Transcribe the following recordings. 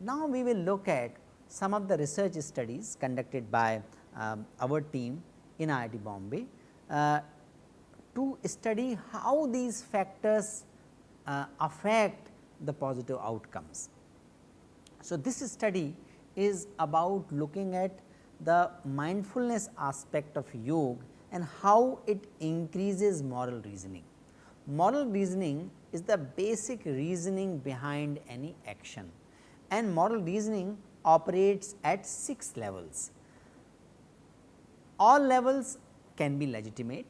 Now, we will look at some of the research studies conducted by um, our team in IIT Bombay uh, to study how these factors uh, affect the positive outcomes. So, this study is about looking at the mindfulness aspect of yoga and how it increases moral reasoning. Moral reasoning is the basic reasoning behind any action and moral reasoning operates at 6 levels. All levels can be legitimate,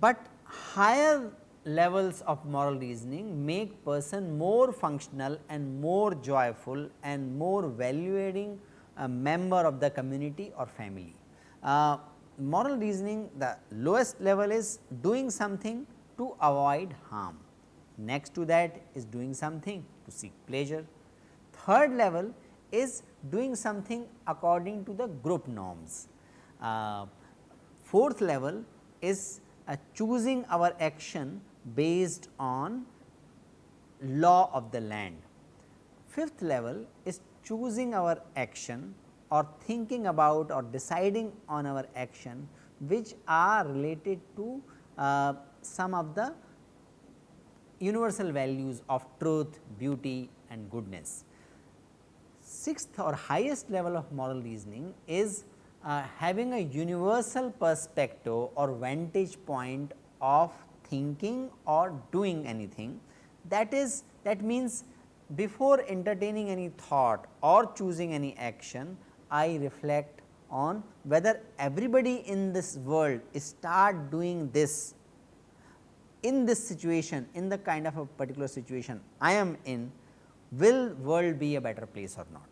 but higher levels of moral reasoning make person more functional and more joyful and more valuing a member of the community or family. Uh, moral reasoning the lowest level is doing something to avoid harm. Next to that is doing something to seek pleasure. Third level is doing something according to the group norms. Uh, fourth level is uh, choosing our action based on law of the land. Fifth level is choosing our action or thinking about or deciding on our action which are related to uh, some of the universal values of truth, beauty and goodness. Sixth or highest level of moral reasoning is uh, having a universal perspective or vantage point of thinking or doing anything. That is that means before entertaining any thought or choosing any action I reflect on whether everybody in this world start doing this. In this situation in the kind of a particular situation I am in will world be a better place or not.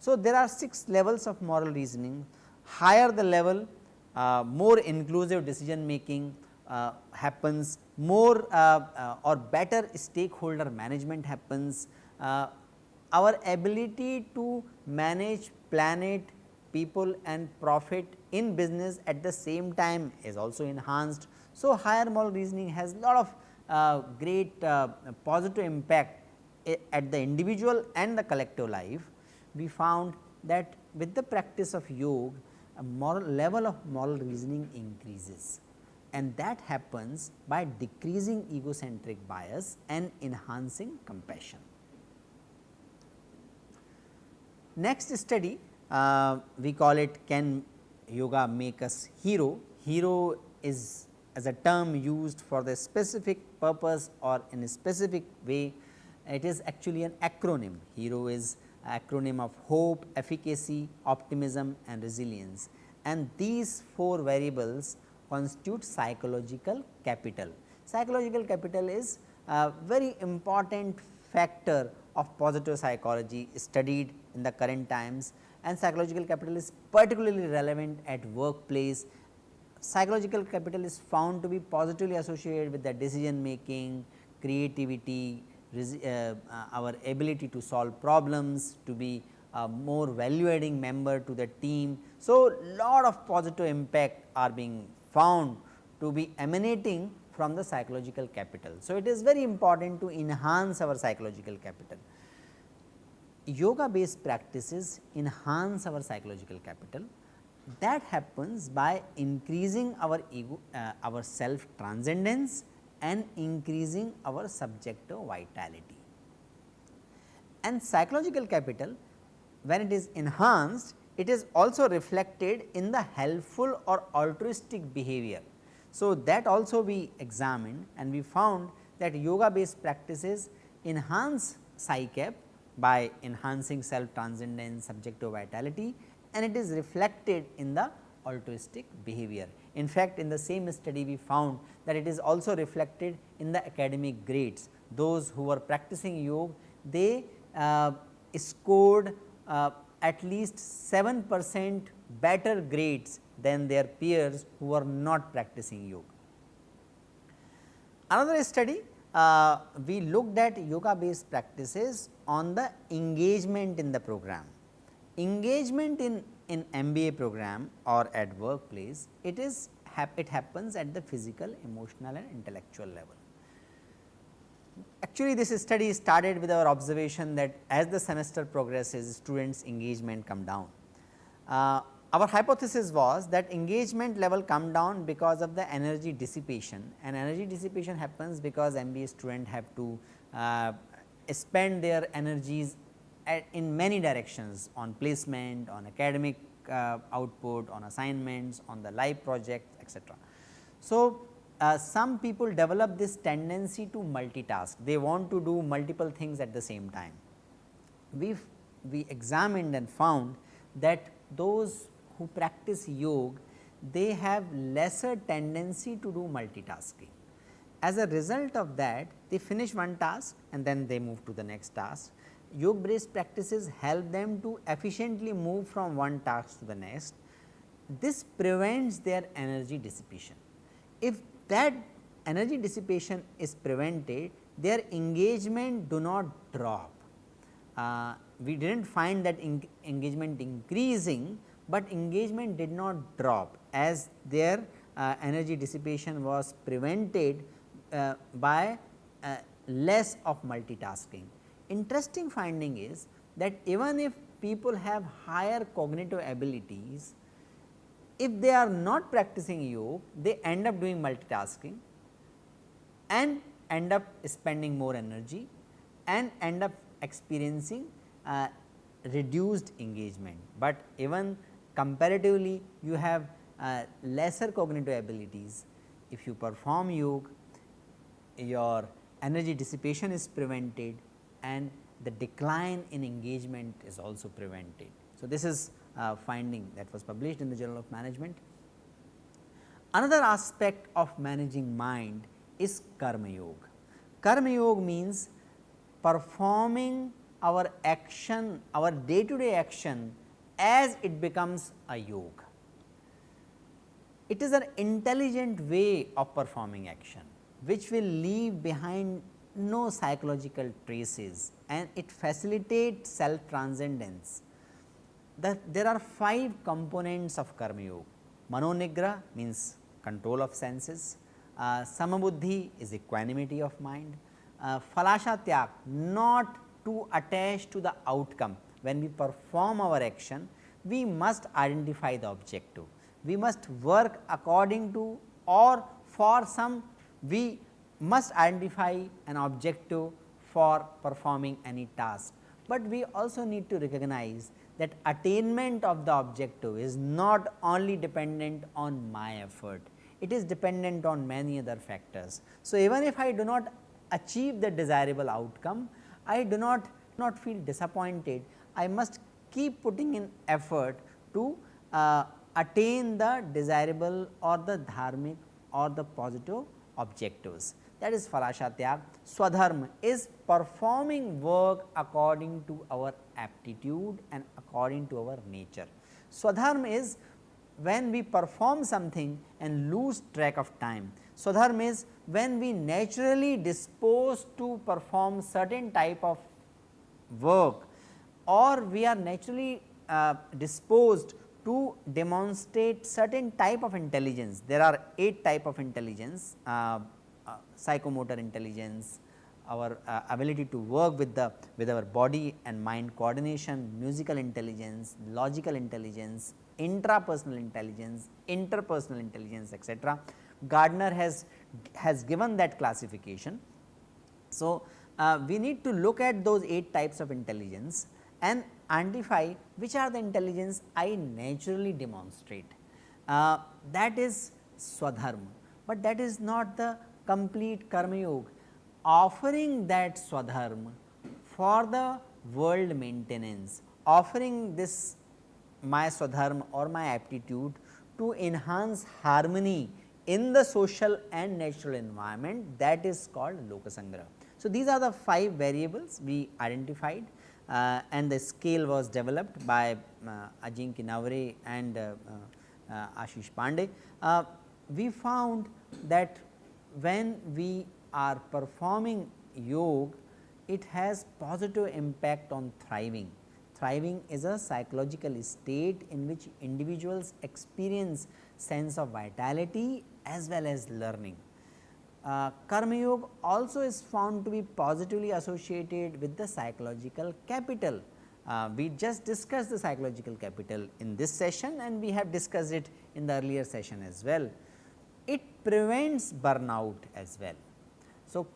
So, there are 6 levels of moral reasoning. Higher the level uh, more inclusive decision making uh, happens, more uh, uh, or better stakeholder management happens, our ability to manage planet, people and profit in business at the same time is also enhanced. So, higher moral reasoning has a lot of uh, great uh, positive impact at the individual and the collective life. We found that with the practice of yoga, a moral level of moral reasoning increases and that happens by decreasing egocentric bias and enhancing compassion. Next study uh, we call it can yoga make us hero. Hero is as a term used for the specific purpose or in a specific way it is actually an acronym. Hero is acronym of hope, efficacy, optimism and resilience and these four variables constitute psychological capital. Psychological capital is a very important factor of positive psychology studied in the current times and psychological capital is particularly relevant at workplace. Psychological capital is found to be positively associated with the decision making, creativity, uh, our ability to solve problems, to be a more value adding member to the team. So, lot of positive impact are being found to be emanating from the psychological capital. So, it is very important to enhance our psychological capital. Yoga based practices enhance our psychological capital that happens by increasing our ego, uh, our self transcendence and increasing our subjective vitality. And psychological capital when it is enhanced it is also reflected in the helpful or altruistic behavior. So, that also we examined and we found that yoga based practices enhance PsyCap by enhancing self transcendence, subjective vitality and it is reflected in the altruistic behavior. In fact, in the same study we found that it is also reflected in the academic grades. Those who were practicing yoga, they uh, scored uh, at least 7 percent better grades than their peers who are not practicing yoga. Another study uh, we looked at yoga based practices on the engagement in the program. Engagement in, in MBA program or at workplace, it is it happens at the physical, emotional and intellectual level. Actually, this study started with our observation that as the semester progresses, students engagement come down. Uh, our hypothesis was that engagement level come down because of the energy dissipation and energy dissipation happens because MBA student have to uh, spend their energies at, in many directions on placement, on academic uh, output, on assignments, on the live project etc. So, uh, some people develop this tendency to multitask, they want to do multiple things at the same time. We we examined and found that those who practice yoga, they have lesser tendency to do multitasking. As a result of that, they finish one task and then they move to the next task. Yoga based practices help them to efficiently move from one task to the next. This prevents their energy dissipation. If that energy dissipation is prevented, their engagement do not drop. Uh, we did not find that engagement increasing, but engagement did not drop as their uh, energy dissipation was prevented uh, by uh, less of multitasking. Interesting finding is that even if people have higher cognitive abilities, if they are not practicing yoga, they end up doing multitasking and end up spending more energy and end up experiencing uh, reduced engagement. But even comparatively you have uh, lesser cognitive abilities. If you perform yoga, your energy dissipation is prevented and the decline in engagement is also prevented. So, this is a finding that was published in the Journal of Management. Another aspect of managing mind is karma yoga. Karma yoga means performing our action, our day to day action as it becomes a yoga. It is an intelligent way of performing action which will leave behind no psychological traces and it facilitates self transcendence. The, there are five components of karma yoga. Manonigra means control of senses, uh, samabuddhi is equanimity of mind, uh, falasha tyak not to attach to the outcome when we perform our action, we must identify the objective. We must work according to or for some we must identify an objective for performing any task, but we also need to recognize that attainment of the objective is not only dependent on my effort, it is dependent on many other factors. So, even if I do not achieve the desirable outcome, I do not not feel disappointed I must keep putting in effort to uh, attain the desirable or the dharmic or the positive objectives. That is Falashatyag. Swadharma is performing work according to our aptitude and according to our nature. Swadharma is when we perform something and lose track of time. Swadharma is when we naturally dispose to perform certain type of work or we are naturally uh, disposed to demonstrate certain type of intelligence. There are 8 type of intelligence, uh, psychomotor intelligence, our uh, ability to work with the with our body and mind coordination, musical intelligence, logical intelligence, intrapersonal intelligence, interpersonal intelligence etc. Gardner has has given that classification. So, uh, we need to look at those 8 types of intelligence and identify which are the intelligence I naturally demonstrate. Uh, that is swadharma, but that is not the complete karma yoga. Offering that swadharma for the world maintenance, offering this my swadharma or my aptitude to enhance harmony in the social and natural environment that is called lokasangraha. So, these are the 5 variables we identified uh, and the scale was developed by uh, Ajinkya Navare and uh, uh, Ashish Pandey. Uh, we found that when we are performing yoga, it has positive impact on thriving. Thriving is a psychological state in which individuals experience sense of vitality as well as learning. Uh, Karma Yoga also is found to be positively associated with the psychological capital. Uh, we just discussed the psychological capital in this session and we have discussed it in the earlier session as well. Prevents burnout as well. So,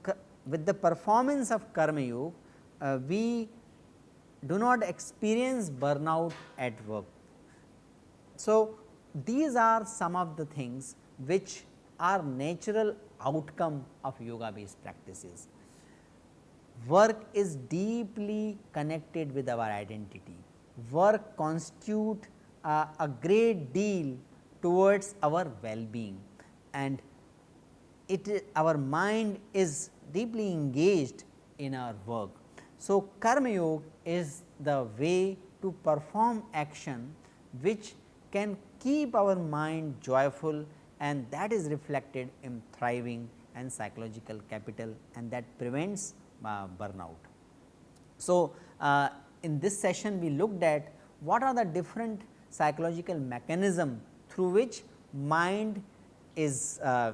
with the performance of Karma Yoga, uh, we do not experience burnout at work. So, these are some of the things which are natural outcome of yoga based practices. Work is deeply connected with our identity. Work constitute uh, a great deal towards our well being and it our mind is deeply engaged in our work. So, karma yoga is the way to perform action which can keep our mind joyful and that is reflected in thriving and psychological capital and that prevents uh, burnout. So, uh, in this session we looked at what are the different psychological mechanism through which mind is uh,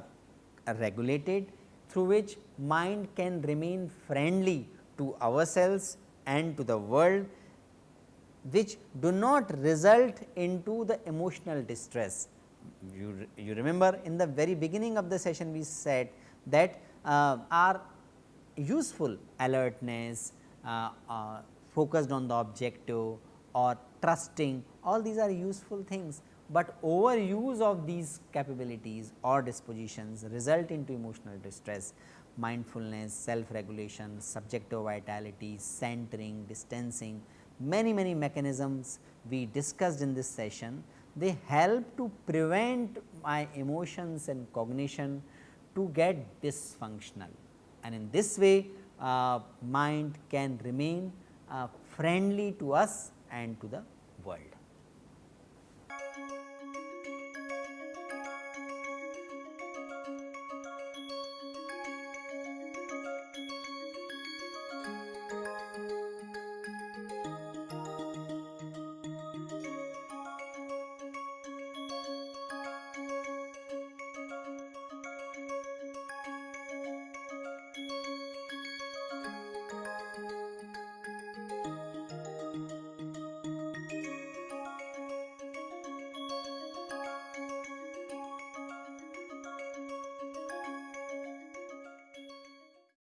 regulated, through which mind can remain friendly to ourselves and to the world which do not result into the emotional distress. You, you remember in the very beginning of the session we said that uh, our useful alertness, uh, uh, focused on the objective or trusting all these are useful things, but overuse of these capabilities or dispositions result into emotional distress mindfulness, self regulation, subjective vitality, centering, distancing, many many mechanisms we discussed in this session, they help to prevent my emotions and cognition to get dysfunctional and in this way uh, mind can remain uh, friendly to us and to the.